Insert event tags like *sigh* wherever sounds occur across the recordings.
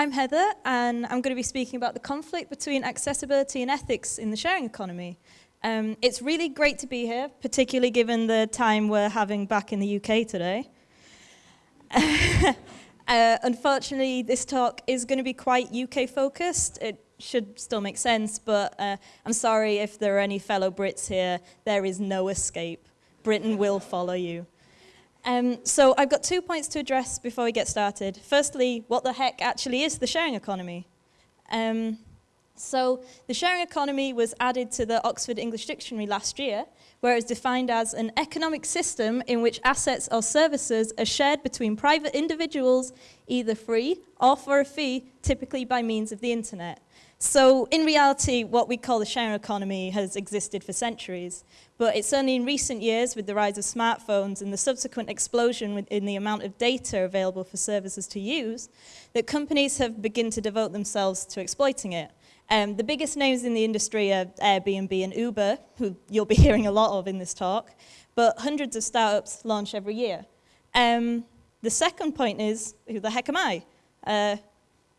I'm Heather, and I'm going to be speaking about the conflict between accessibility and ethics in the sharing economy. Um, it's really great to be here, particularly given the time we're having back in the UK today. *laughs* uh, unfortunately, this talk is going to be quite UK focused. It should still make sense, but uh, I'm sorry if there are any fellow Brits here. There is no escape. Britain will follow you. Um, so I've got two points to address before we get started. Firstly, what the heck actually is the sharing economy? Um, so the sharing economy was added to the Oxford English Dictionary last year, where it's defined as an economic system in which assets or services are shared between private individuals, either free or for a fee, typically by means of the internet. So in reality, what we call the sharing economy has existed for centuries, but it's only in recent years with the rise of smartphones and the subsequent explosion in the amount of data available for services to use that companies have begun to devote themselves to exploiting it. Um, the biggest names in the industry are Airbnb and Uber, who you'll be *laughs* hearing a lot of in this talk, but hundreds of startups launch every year. Um, the second point is, who the heck am I? Uh,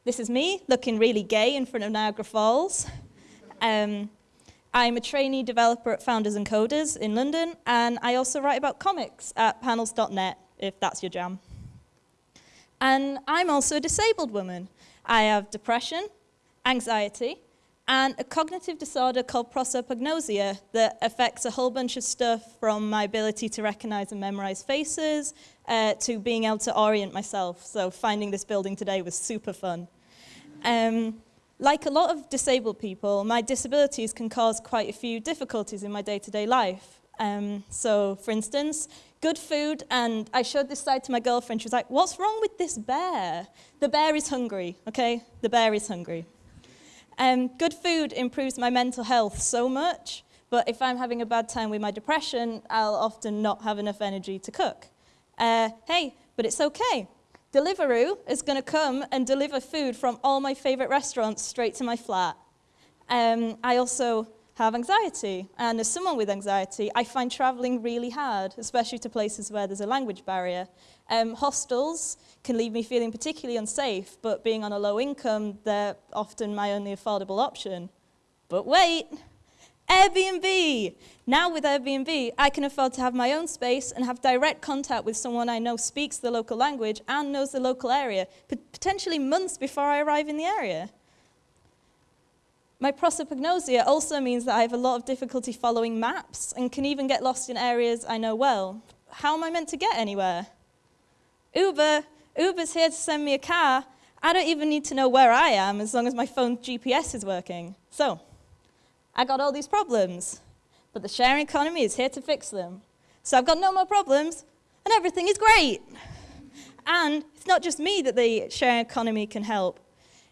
this is me looking really gay in front of Niagara Falls. Um, I'm a trainee developer at Founders and Coders in London, and I also write about comics at panels.net, if that's your jam. And I'm also a disabled woman. I have depression, anxiety, and a cognitive disorder called prosopagnosia that affects a whole bunch of stuff from my ability to recognize and memorize faces uh, to being able to orient myself. So finding this building today was super fun. Um, like a lot of disabled people, my disabilities can cause quite a few difficulties in my day-to-day -day life. Um, so, for instance, good food, and I showed this side to my girlfriend. She was like, what's wrong with this bear? The bear is hungry, okay? The bear is hungry. Um, good food improves my mental health so much, but if I'm having a bad time with my depression, I'll often not have enough energy to cook. Uh, hey, but it's okay. Deliveroo is going to come and deliver food from all my favorite restaurants straight to my flat. Um, I also have anxiety, and as someone with anxiety, I find traveling really hard, especially to places where there's a language barrier. Um, hostels can leave me feeling particularly unsafe, but being on a low income, they're often my only affordable option. But wait, Airbnb! Now with Airbnb, I can afford to have my own space and have direct contact with someone I know speaks the local language and knows the local area, potentially months before I arrive in the area. My prosopagnosia also means that I have a lot of difficulty following maps and can even get lost in areas I know well. How am I meant to get anywhere? Uber, Uber's here to send me a car. I don't even need to know where I am as long as my phone's GPS is working. So, I got all these problems, but the sharing economy is here to fix them. So I've got no more problems, and everything is great. And it's not just me that the sharing economy can help.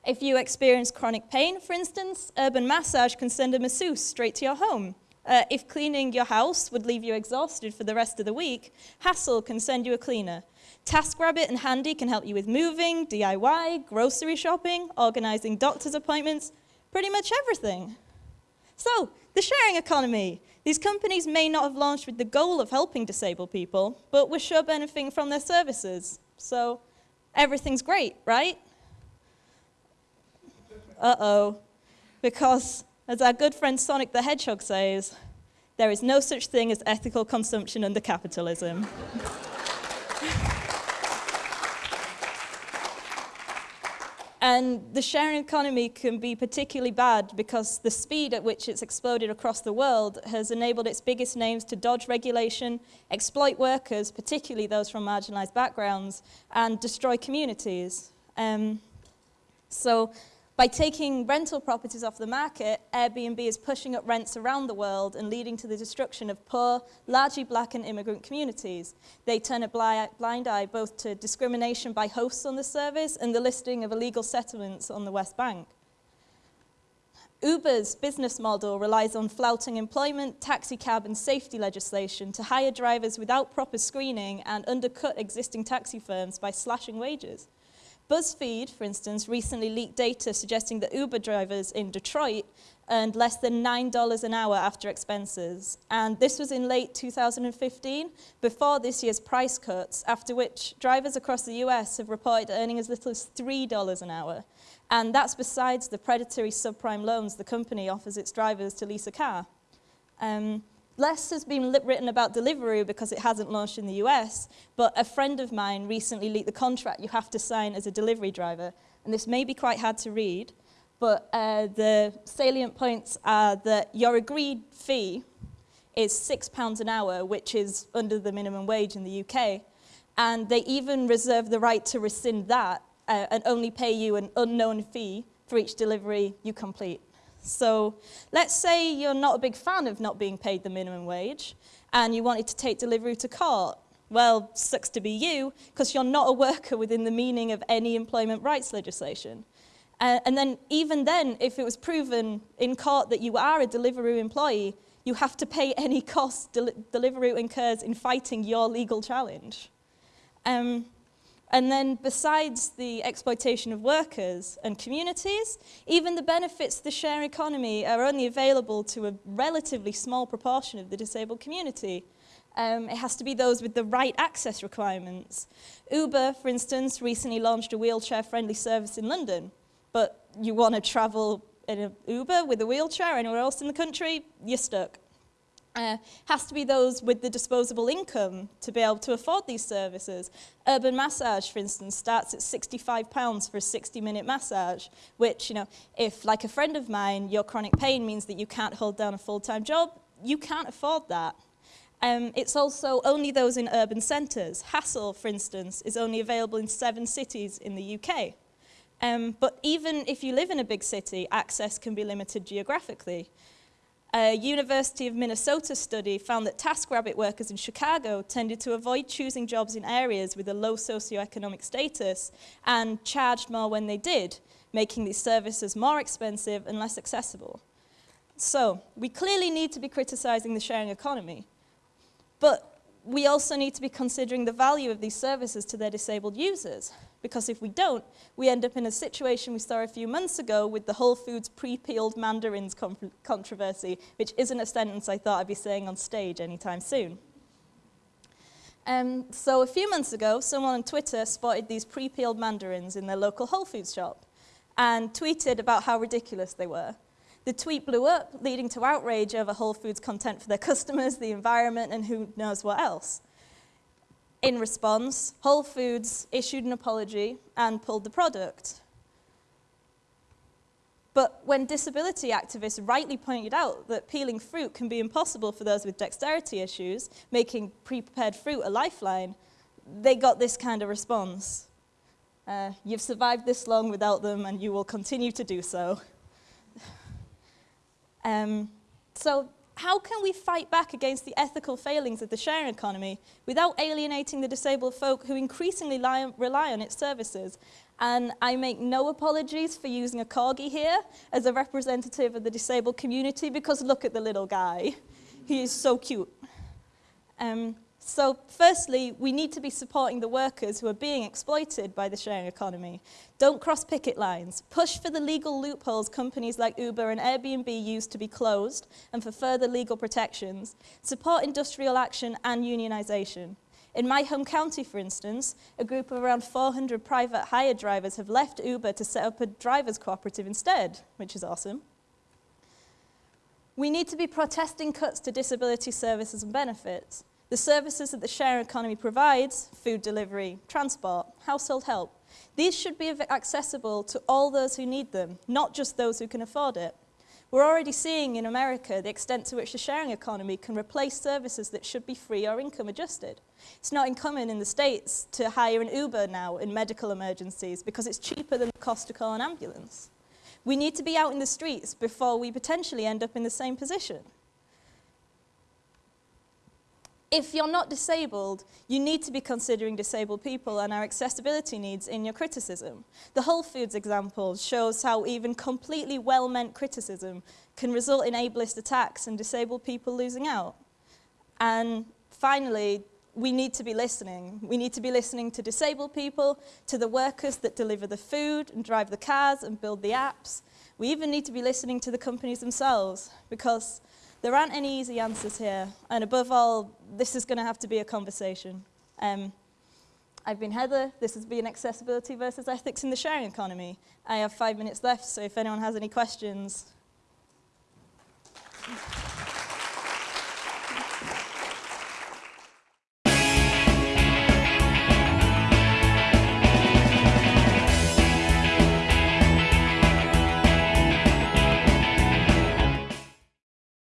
If you experience chronic pain, for instance, Urban Massage can send a masseuse straight to your home. Uh, if cleaning your house would leave you exhausted for the rest of the week, Hassle can send you a cleaner. TaskRabbit and Handy can help you with moving, DIY, grocery shopping, organizing doctor's appointments, pretty much everything. So, the sharing economy. These companies may not have launched with the goal of helping disabled people, but we're sure benefiting from their services. So, everything's great, right? Uh-oh. Because, as our good friend Sonic the Hedgehog says, there is no such thing as ethical consumption under capitalism. *laughs* And the sharing economy can be particularly bad because the speed at which it's exploded across the world has enabled its biggest names to dodge regulation, exploit workers, particularly those from marginalized backgrounds, and destroy communities. Um, so by taking rental properties off the market, Airbnb is pushing up rents around the world and leading to the destruction of poor, largely black and immigrant communities. They turn a blind eye both to discrimination by hosts on the service and the listing of illegal settlements on the West Bank. Uber's business model relies on flouting employment, taxi cab and safety legislation to hire drivers without proper screening and undercut existing taxi firms by slashing wages. BuzzFeed, for instance, recently leaked data suggesting that Uber drivers in Detroit earned less than $9 an hour after expenses. And this was in late 2015, before this year's price cuts, after which drivers across the US have reported earning as little as $3 an hour. And that's besides the predatory subprime loans the company offers its drivers to lease a car. Um, less has been written about Deliveroo because it hasn't launched in the US, but a friend of mine recently leaked the contract you have to sign as a delivery driver. And this may be quite hard to read, but uh, the salient points are that your agreed fee is £6 an hour, which is under the minimum wage in the UK. And they even reserve the right to rescind that uh, and only pay you an unknown fee for each delivery you complete. So let's say you're not a big fan of not being paid the minimum wage and you wanted to take Deliveroo to court. Well, sucks to be you because you're not a worker within the meaning of any employment rights legislation. Uh, and then even then, if it was proven in court that you are a Deliveroo employee, you have to pay any costs Del Deliveroo incurs in fighting your legal challenge. Um, and then besides the exploitation of workers and communities, even the benefits of the share economy are only available to a relatively small proportion of the disabled community. Um, it has to be those with the right access requirements. Uber, for instance, recently launched a wheelchair-friendly service in London, but you want to travel in an Uber with a wheelchair anywhere else in the country, you're stuck uh, has to be those with the disposable income to be able to afford these services. Urban massage, for instance, starts at £65 for a 60-minute massage, which, you know, if, like a friend of mine, your chronic pain means that you can't hold down a full-time job, you can't afford that. Um, it's also only those in urban centres. Hassle, for instance, is only available in seven cities in the UK. Um, but even if you live in a big city, access can be limited geographically. A University of Minnesota study found that TaskRabbit workers in Chicago tended to avoid choosing jobs in areas with a low socioeconomic status and charged more when they did, making these services more expensive and less accessible. So, we clearly need to be criticizing the sharing economy, but we also need to be considering the value of these services to their disabled users. Because if we don't, we end up in a situation we saw a few months ago with the Whole Foods pre-peeled mandarins controversy, which isn't a sentence I thought I'd be saying on stage anytime soon. Um, so a few months ago, someone on Twitter spotted these pre-peeled mandarins in their local Whole Foods shop and tweeted about how ridiculous they were. The tweet blew up, leading to outrage over Whole Foods content for their customers, the environment, and who knows what else. In response, Whole Foods issued an apology and pulled the product. But when disability activists rightly pointed out that peeling fruit can be impossible for those with dexterity issues, making pre-prepared fruit a lifeline, they got this kind of response. Uh, you've survived this long without them and you will continue to do so. *sighs* um, so how can we fight back against the ethical failings of the sharing economy without alienating the disabled folk who increasingly rely on its services? And I make no apologies for using a corgi here as a representative of the disabled community because look at the little guy. He is so cute. Um, so firstly, we need to be supporting the workers who are being exploited by the sharing economy. Don't cross picket lines. Push for the legal loopholes companies like Uber and Airbnb use to be closed and for further legal protections. Support industrial action and unionisation. In my home county, for instance, a group of around 400 private hire drivers have left Uber to set up a drivers cooperative instead, which is awesome. We need to be protesting cuts to disability services and benefits. The services that the share economy provides, food delivery, transport, household help, these should be accessible to all those who need them, not just those who can afford it. We're already seeing in America the extent to which the sharing economy can replace services that should be free or income adjusted. It's not uncommon in the States to hire an Uber now in medical emergencies because it's cheaper than the cost to call an ambulance. We need to be out in the streets before we potentially end up in the same position. If you're not disabled, you need to be considering disabled people and our accessibility needs in your criticism. The Whole Foods example shows how even completely well-meant criticism can result in ableist attacks and disabled people losing out. And finally, we need to be listening. We need to be listening to disabled people, to the workers that deliver the food and drive the cars and build the apps. We even need to be listening to the companies themselves because there aren't any easy answers here. And above all, this is going to have to be a conversation. Um, I've been Heather. This has been Accessibility versus Ethics in the Sharing Economy. I have five minutes left, so if anyone has any questions,